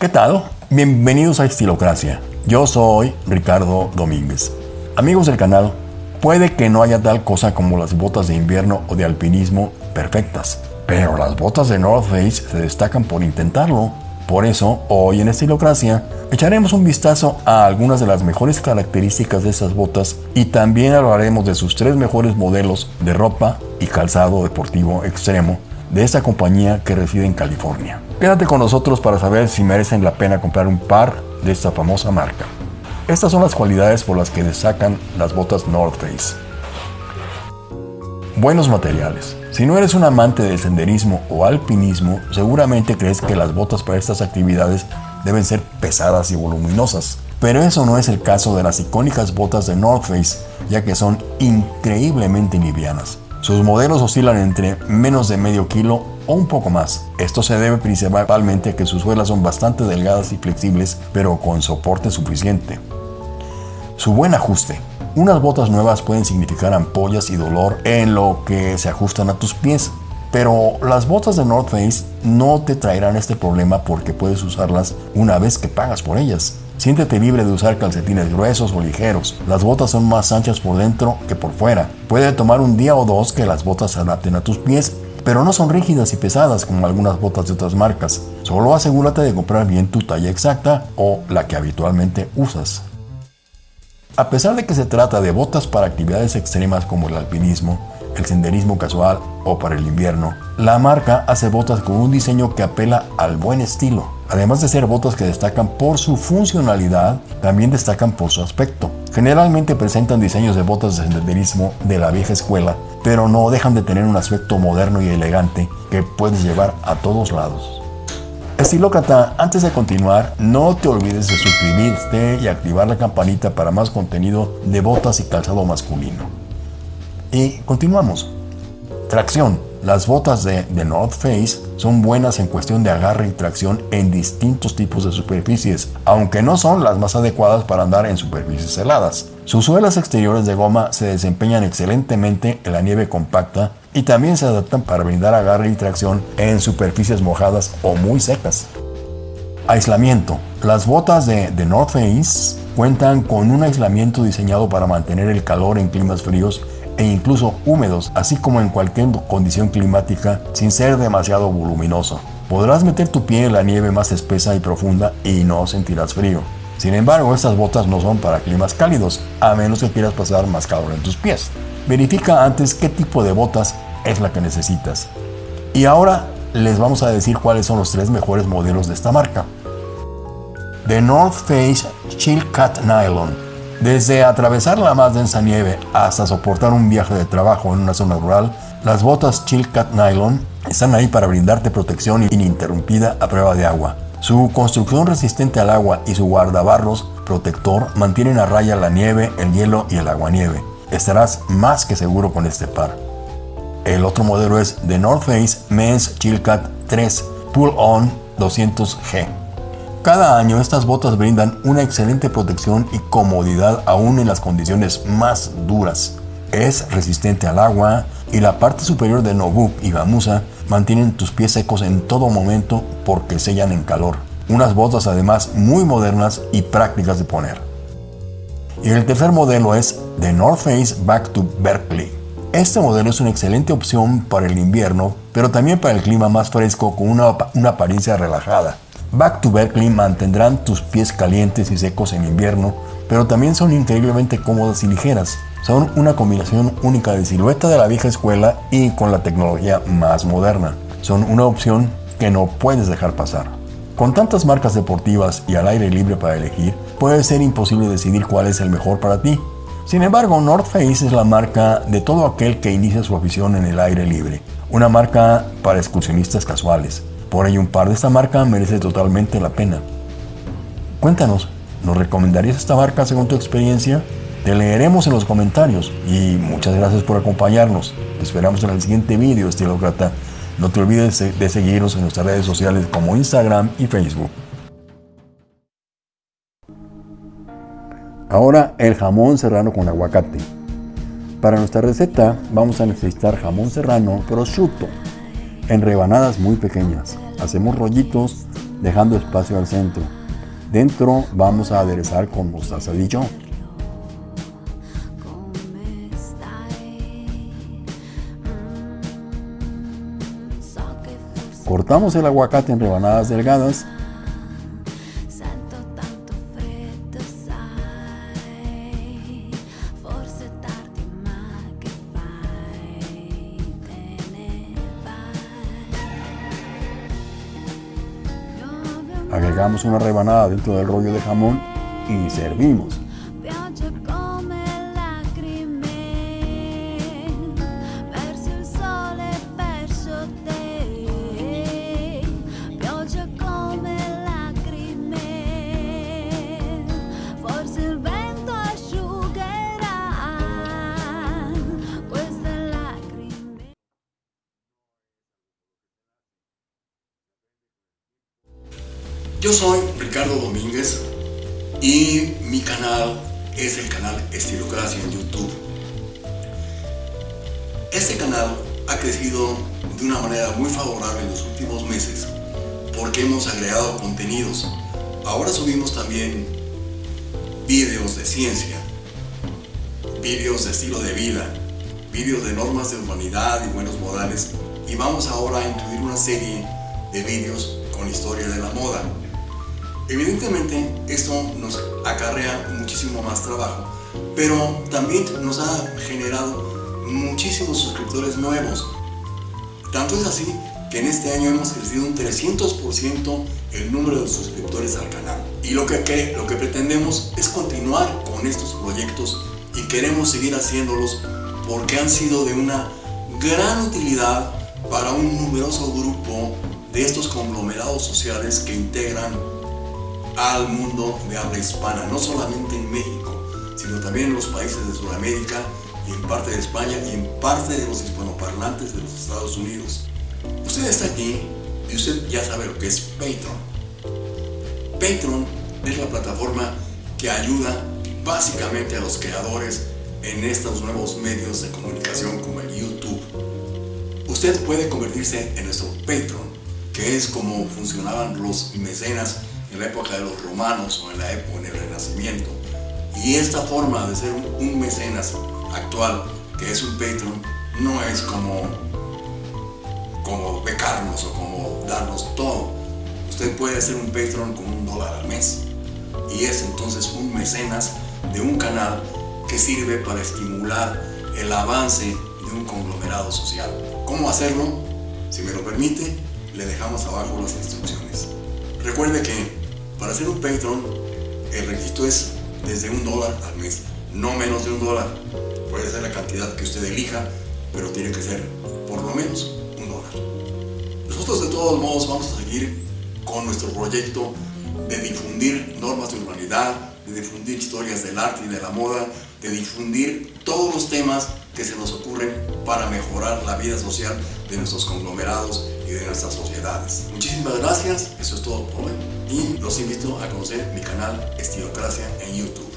¿Qué tal? Bienvenidos a Estilocracia. Yo soy Ricardo Domínguez. Amigos del canal, puede que no haya tal cosa como las botas de invierno o de alpinismo perfectas, pero las botas de North Face se destacan por intentarlo. Por eso, hoy en Estilocracia, echaremos un vistazo a algunas de las mejores características de esas botas y también hablaremos de sus tres mejores modelos de ropa y calzado deportivo extremo de esta compañía que reside en California. Quédate con nosotros para saber si merecen la pena comprar un par de esta famosa marca. Estas son las cualidades por las que destacan las botas North Face. Buenos materiales. Si no eres un amante del senderismo o alpinismo, seguramente crees que las botas para estas actividades deben ser pesadas y voluminosas. Pero eso no es el caso de las icónicas botas de North Face, ya que son increíblemente livianas. Sus modelos oscilan entre menos de medio kilo o un poco más. Esto se debe principalmente a que sus suelas son bastante delgadas y flexibles, pero con soporte suficiente. Su buen ajuste. Unas botas nuevas pueden significar ampollas y dolor en lo que se ajustan a tus pies, pero las botas de North Face no te traerán este problema porque puedes usarlas una vez que pagas por ellas. Siéntete libre de usar calcetines gruesos o ligeros. Las botas son más anchas por dentro que por fuera. Puede tomar un día o dos que las botas se adapten a tus pies, pero no son rígidas y pesadas como algunas botas de otras marcas. Solo asegúrate de comprar bien tu talla exacta o la que habitualmente usas. A pesar de que se trata de botas para actividades extremas como el alpinismo, el senderismo casual o para el invierno, la marca hace botas con un diseño que apela al buen estilo. Además de ser botas que destacan por su funcionalidad, también destacan por su aspecto. Generalmente presentan diseños de botas de senderismo de la vieja escuela, pero no dejan de tener un aspecto moderno y elegante que puedes llevar a todos lados. Estilócrata, antes de continuar, no te olvides de suscribirte y activar la campanita para más contenido de botas y calzado masculino. Y continuamos. Tracción. Las botas de, The North Face son buenas en cuestión de agarre y tracción en distintos tipos de superficies, aunque no son las más adecuadas para andar en superficies heladas. Sus suelas exteriores de goma se desempeñan excelentemente en la nieve compacta y también se adaptan para brindar agarre y tracción en superficies mojadas o muy secas. Aislamiento. Las botas de The North Face cuentan con un aislamiento diseñado para mantener el calor en climas fríos e incluso húmedos, así como en cualquier condición climática sin ser demasiado voluminoso. Podrás meter tu pie en la nieve más espesa y profunda y no sentirás frío. Sin embargo, estas botas no son para climas cálidos, a menos que quieras pasar más calor en tus pies. Verifica antes qué tipo de botas es la que necesitas. Y ahora les vamos a decir cuáles son los tres mejores modelos de esta marca. The North Face Chill Cat Nylon desde atravesar la más densa nieve hasta soportar un viaje de trabajo en una zona rural, las botas Chilcat Nylon están ahí para brindarte protección ininterrumpida a prueba de agua. Su construcción resistente al agua y su guardabarros protector mantienen a raya la nieve, el hielo y el aguanieve. Estarás más que seguro con este par. El otro modelo es The North Face Men's Chilcat 3 Pull On 200G. Cada año estas botas brindan una excelente protección y comodidad aún en las condiciones más duras. Es resistente al agua y la parte superior de Nobuk y gamuza mantienen tus pies secos en todo momento porque sellan en calor. Unas botas además muy modernas y prácticas de poner. Y el tercer modelo es The North Face Back to Berkeley. Este modelo es una excelente opción para el invierno, pero también para el clima más fresco con una, una apariencia relajada. Back to Berkeley mantendrán tus pies calientes y secos en invierno, pero también son increíblemente cómodas y ligeras. Son una combinación única de silueta de la vieja escuela y con la tecnología más moderna. Son una opción que no puedes dejar pasar. Con tantas marcas deportivas y al aire libre para elegir, puede ser imposible decidir cuál es el mejor para ti. Sin embargo, North Face es la marca de todo aquel que inicia su afición en el aire libre. Una marca para excursionistas casuales, por ello, un par de esta marca merece totalmente la pena. Cuéntanos, ¿nos recomendarías esta marca según tu experiencia? Te leeremos en los comentarios y muchas gracias por acompañarnos. Te esperamos en el siguiente vídeo, estilócrata. No te olvides de seguirnos en nuestras redes sociales como Instagram y Facebook. Ahora el jamón serrano con aguacate. Para nuestra receta vamos a necesitar jamón serrano prosciutto en rebanadas muy pequeñas. Hacemos rollitos dejando espacio al centro. Dentro vamos a aderezar con mostaza Dijon. Cortamos el aguacate en rebanadas delgadas Agregamos una rebanada dentro del rollo de jamón y servimos. Yo soy Ricardo Domínguez y mi canal es el canal Estilocracia en YouTube. Este canal ha crecido de una manera muy favorable en los últimos meses porque hemos agregado contenidos. Ahora subimos también vídeos de ciencia, vídeos de estilo de vida, vídeos de normas de humanidad y buenos modales y vamos ahora a incluir una serie de vídeos con historia de la moda. Evidentemente esto nos acarrea muchísimo más trabajo, pero también nos ha generado muchísimos suscriptores nuevos. Tanto es así que en este año hemos crecido un 300% el número de suscriptores al canal. Y lo que, lo que pretendemos es continuar con estos proyectos y queremos seguir haciéndolos porque han sido de una gran utilidad para un numeroso grupo de estos conglomerados sociales que integran al mundo de habla hispana, no solamente en México, sino también en los países de Sudamérica y en parte de España y en parte de los hispanoparlantes de los Estados Unidos. Usted está aquí y usted ya sabe lo que es Patreon. Patreon es la plataforma que ayuda básicamente a los creadores en estos nuevos medios de comunicación como el YouTube. Usted puede convertirse en nuestro Patreon, que es como funcionaban los mecenas en la época de los romanos o en la época en el Renacimiento. Y esta forma de ser un, mecenas actual, que es un Patreon, no es como, como becarnos o como darnos todo. Usted puede ser un Patreon con un dólar al mes. Y es entonces un mecenas de un canal que sirve para estimular el avance de un conglomerado social. ¿Cómo hacerlo? Si me lo permite, le dejamos abajo las instrucciones. Recuerde que para ser un Patreon, el requisito es desde un dólar al mes, no menos de un dólar. Puede ser la cantidad que usted elija, pero tiene que ser por lo menos un dólar. Nosotros de todos modos vamos a seguir con nuestro proyecto de difundir normas de urbanidad, de difundir historias del arte y de la moda, de difundir todos los temas que se nos ocurren para mejorar la vida social de nuestros conglomerados y de nuestras sociedades. Muchísimas gracias, eso es todo por hoy y los invito a conocer mi canal Estilocracia en YouTube.